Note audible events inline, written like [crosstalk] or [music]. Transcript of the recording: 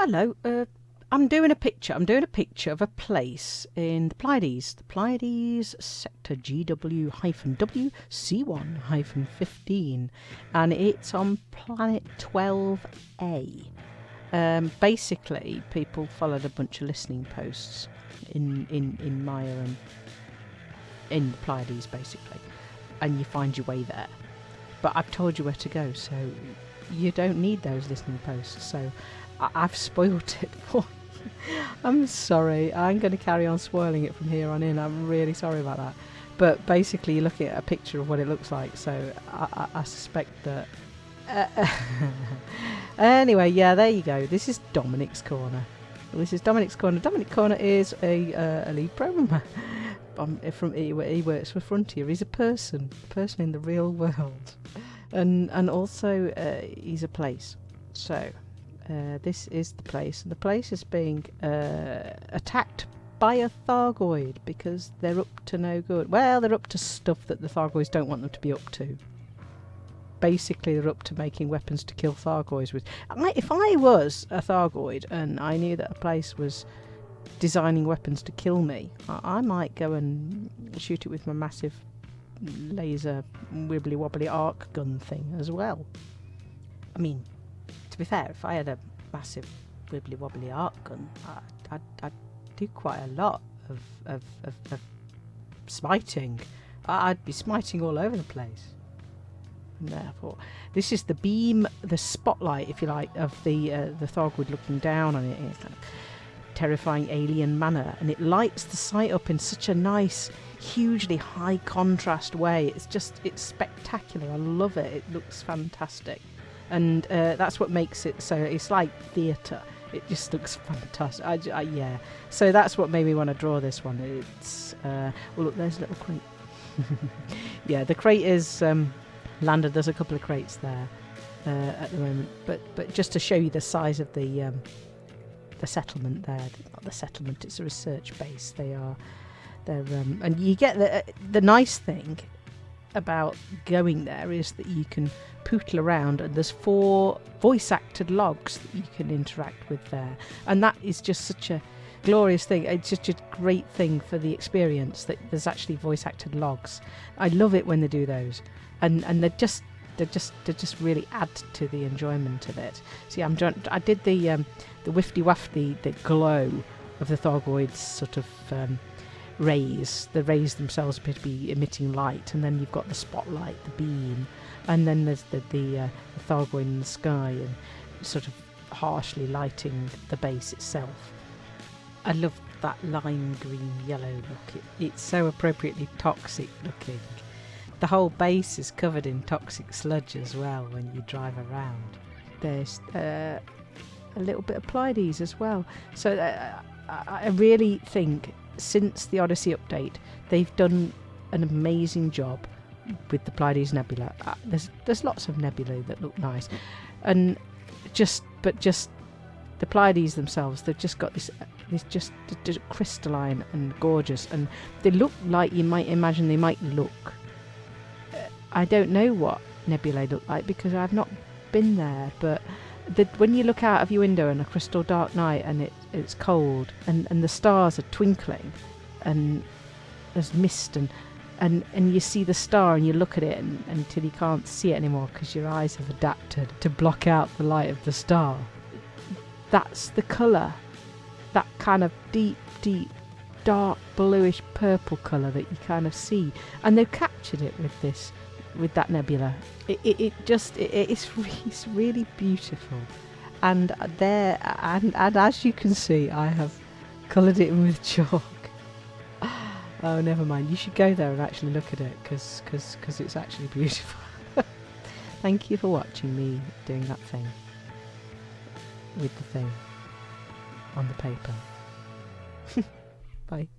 Hello. Uh, I'm doing a picture. I'm doing a picture of a place in the Pleiades. The Pleiades sector GW hyphen W C1 hyphen 15, and it's on planet 12A. Um, basically, people followed a bunch of listening posts in in in Maia and in the Pleiades, basically, and you find your way there. But I've told you where to go, so you don't need those listening posts. So I- I've spoiled it [laughs] for you. I'm sorry. I'm going to carry on swirling it from here on in. I'm really sorry about that. But basically, you're looking at a picture of what it looks like, so I, I, I suspect that. Uh, [laughs] anyway, yeah, there you go. This is Dominic's Corner. This is Dominic's Corner. Dominic Corner is a, uh, a lead programmer. [laughs] Um, from he, he works for Frontier. He's a person, a person in the real world, and and also uh, he's a place. So uh, this is the place. The place is being uh, attacked by a Thargoid because they're up to no good. Well, they're up to stuff that the Thargoids don't want them to be up to. Basically, they're up to making weapons to kill Thargoids with. I, if I was a Thargoid and I knew that a place was designing weapons to kill me, I, I might go and shoot it with my massive laser wibbly wobbly arc gun thing as well. I mean, to be fair, if I had a massive wibbly wobbly arc gun, I'd, I'd, I'd do quite a lot of, of, of, of smiting. I- I'd be smiting all over the place. And therefore, this is the beam, the spotlight, if you like, of the uh, the Thargoid looking down on it in a kind of terrifying alien manner, and it lights the site up in such a nice, hugely high contrast way. It's just it's spectacular. I love it. It looks fantastic and uh, that's what makes it so it's like theatre it just looks fantastic. I, I- yeah. So that's what made me want to draw this one. It's uh, well look there's a little crate. [laughs] Yeah the crate is um, landed. There's a couple of crates there uh, at the moment. But but just to show you the size of the um, the settlement there not the settlement it's a research base. They are um, and you get the the nice thing about going there is that you can pootle around and there's four voice acted logs that you can interact with there. And that is just such a glorious thing. It's just a great thing for the experience that there's actually voice acted logs. I love it when they do those. And and they're just they just they just really add to the enjoyment of it. See i'm trying i did the um the wifty wafty the glow of the Thargoids sort of um, rays the rays themselves appear to be emitting light and then you've got the spotlight the beam and then there's the the, uh, the Thargoid in the sky and sort of harshly lighting the base itself. I love that lime green yellow look. It, it's so appropriately toxic looking. The whole base is covered in toxic sludge as well when you drive around. There's uh, a little bit of Pleiades as well. So uh, I, I really think since the Odyssey update, they've done an amazing job with the Pleiades Nebula. Uh, there's there's lots of nebulae that look nice, and just but just the Pleiades themselves, they've just got this this just, just crystalline and gorgeous, and they look like you might imagine they might look. Uh, I don't know what nebulae look like because I've not been there, but the, when you look out of your window on a crystal dark night and it, it's cold and, and the stars are twinkling and there's mist and and, and you see the star and you look at it and, until you can't see it anymore because your eyes have adapted to block out the light of the star. That's the colour. That kind of deep, deep, dark bluish purple colour that you kind of see. And they've captured it with this, with that nebula. It, it, it just, it, it's, it's really beautiful. And there, and, and as you can see, I have coloured it in with chalk. [laughs] Oh, never mind. You should go there and actually look at it because cause, cause it's actually [laughs] beautiful. Thank you for watching me doing that thing with the thing on the paper. [laughs]